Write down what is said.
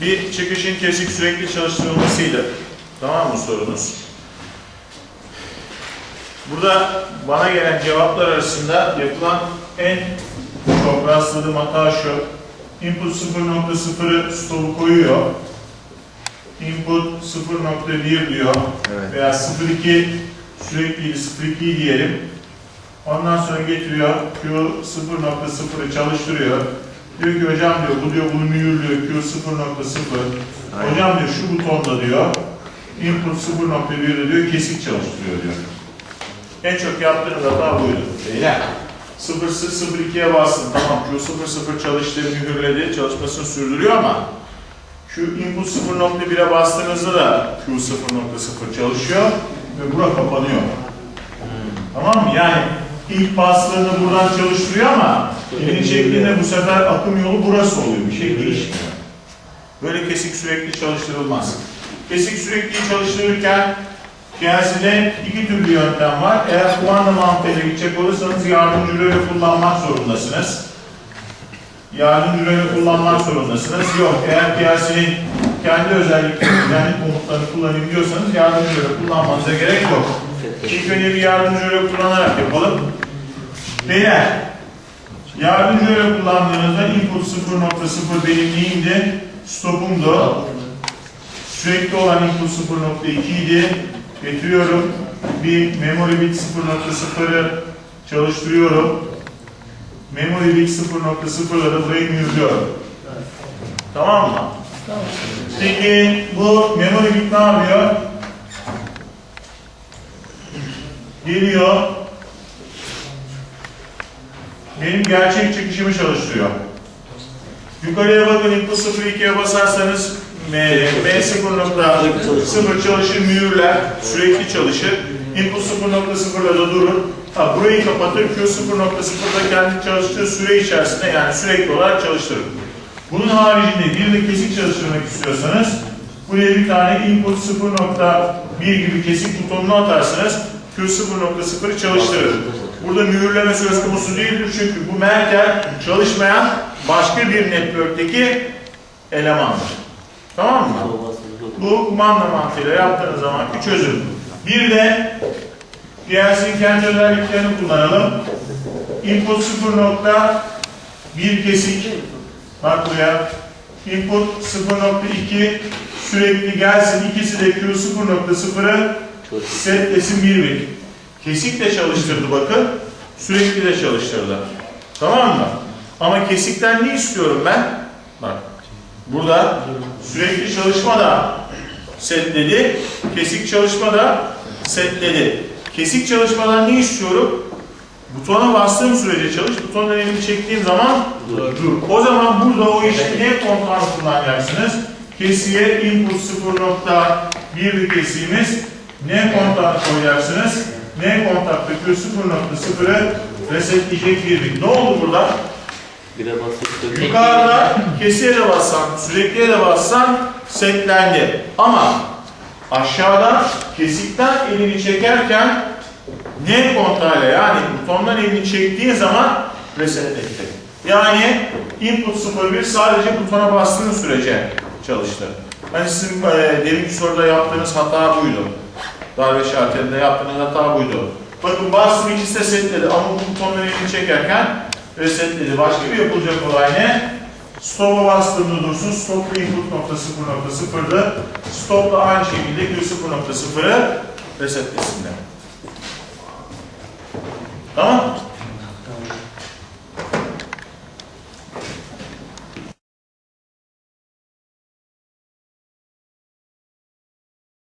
bir çıkışın kesik sürekli çalıştırılmasıydı. Tamam mı sorunuz? Burada bana gelen cevaplar arasında yapılan en çok rastladığım hata şu. Input 0.0'ı stopu koyuyor. Input 0.1 diyor. Evet. Veya 0.2 sürekli 0.2 diyelim. Ondan sonra getiriyor Q 0.0'ı çalıştırıyor. Diyor ki hocam diyor bu diyor bunu mühürlüyor Q 0.0. Aynen. Hocam diyor şu butonda diyor input 0.1'de diyor kesik çalıştırıyor diyor. En çok yaptığınız hata buydu. Beyler 0.02'ye bastın tamam Q00 çalıştı mühürledi çalışmasını sürdürüyor ama Q input 0.1'e bastığınızda da Q0.0 çalışıyor ve bura kapanıyor. Tamam mı? Yani ilk bastığında buradan çalıştırıyor ama elini çektiğinde bu sefer akım yolu burası oluyor. Bir şey değişmiyor. Böyle kesik sürekli çalıştırılmaz. Kesik sürekli çalıştırırken PLC'de iki türlü yöntem var. Eğer kumanda mantığıyla gidecek olursanız yardımcı röle kullanmak zorundasınız. Yardımcı röle kullanmak zorundasınız. Yok, eğer PLC'nin kendi özelliklerini, kendi komutlarını kullanayım diyorsanız yardımcı röle kullanmanıza gerek yok. İlk önce bir yardımcı röle kullanarak yapalım. Beyler, yardımcı röle kullandığınızda input 0.0 benim neyimdi? Stopumdu. Sürekli olan input 0.2 idi. Getiriyorum. Bir memory bit 0.0'ı çalıştırıyorum. Memory bit 0.0'la da burayı mühürlüyorum. Tamam mı? Peki bu memory bit ne yapıyor? Geliyor. Benim gerçek çıkışımı çalıştırıyor. Yukarıya bakın input 0.2'ye basarsanız M, M0.0 çalışır, mühürler, sürekli çalışır. Input 0.0'da da durur. Ha, burayı kapatır, Q 0.0'da kendi çalıştığı süre içerisinde yani sürekli olarak çalıştırır. Bunun haricinde bir de kesik çalıştırmak istiyorsanız buraya bir tane input 0.1 gibi kesik butonunu atarsınız. Q 0.0'ı çalıştırır. Burada mühürleme söz konusu değildir çünkü bu Merkel çalışmayan başka bir network'teki elemandır. Tamam mı? Bu kumanda mantığıyla yaptığınız zamanki çözüm. Bir de PLC'nin kendi özelliklerini kullanalım. Input 0.1 kesik. Bak buraya. Input 0.2 sürekli gelsin. İkisi de Q 0.0'ı setlesin bir bit. Kesik de çalıştırdı bakın. Sürekli de çalıştırdı. Tamam mı? Ama kesikten ne istiyorum ben? Bak. Burada sürekli çalışma da setledi. Kesik çalışma da setledi. Kesik çalışmadan ne istiyorum? Butona bastığım sürece çalış, butondan elimi çektiğim zaman dur. O zaman burada o işi ne kontağını kullanacaksınız? Kesiye input 0.1 bir kesiğimiz. Ne kontağını koyacaksınız? Ne kontakta Q 0.0'ı resetleyecek bir bit. Ne oldu burada? Yukarıda kesiye de bassan, sürekliye de bassan setlendi. Ama aşağıda kesikten elini çekerken ne kontağıyla yani butondan elini çektiğin zaman reset etti. Yani input 01 sadece butona bastığın sürece çalıştı. Hani sizin e, deminki soruda yaptığınız hata buydu. Darbe şartlarında yaptığınız hata buydu. Bakın bastım ikisi de setledi ama bu butondan elini çekerken resetledi. Başka bir yapılacak olay ne? Stop'a bastığımda dursun. Stop input nokta 0.0'dı. Stop da aynı şekilde Q 0.0'ı resetlesinler. Tamam?